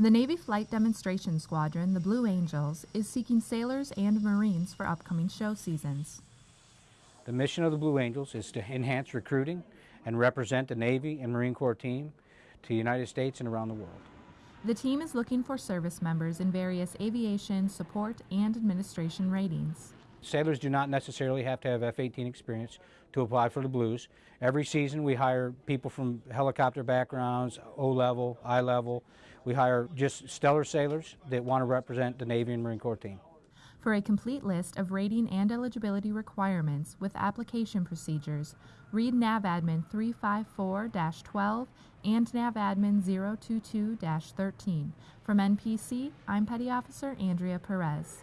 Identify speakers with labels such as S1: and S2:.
S1: The Navy Flight Demonstration Squadron, the Blue Angels, is seeking sailors and Marines for upcoming show seasons.
S2: The mission of the Blue Angels is to enhance recruiting and represent the Navy and Marine Corps team to the United States and around the world.
S1: The team is looking for service members in various aviation, support, and administration ratings.
S2: Sailors do not necessarily have to have F-18 experience to apply for the Blues. Every season we hire people from helicopter backgrounds, O-level, I-level. We hire just stellar sailors that want to represent the Navy and Marine Corps team.
S1: For a complete list of rating and eligibility requirements with application procedures, read NAVADMIN 354-12 and NAVADMIN 022-13. From NPC, I'm Petty Officer Andrea Perez.